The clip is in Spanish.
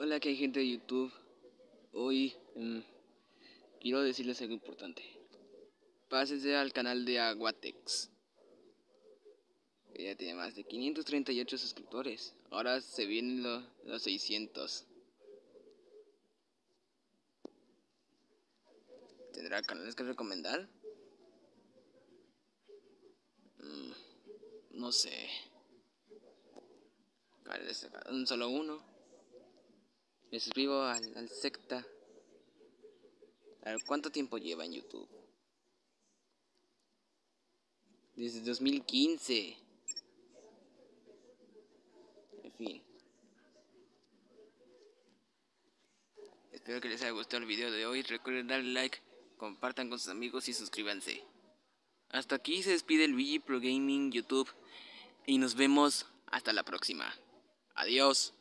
Hola, que hay gente de YouTube. Hoy mmm, quiero decirles algo importante. Pásense al canal de Aguatex. Ella tiene más de 538 suscriptores. Ahora se vienen los, los 600. ¿Tendrá canales que recomendar? Mm, no sé. Un solo uno. Me suscribo al, secta. A ver, ¿cuánto tiempo lleva en YouTube? Desde 2015. En fin. Espero que les haya gustado el video de hoy. Recuerden darle like, compartan con sus amigos y suscríbanse. Hasta aquí se despide el VG Pro Gaming YouTube. Y nos vemos hasta la próxima. Adiós.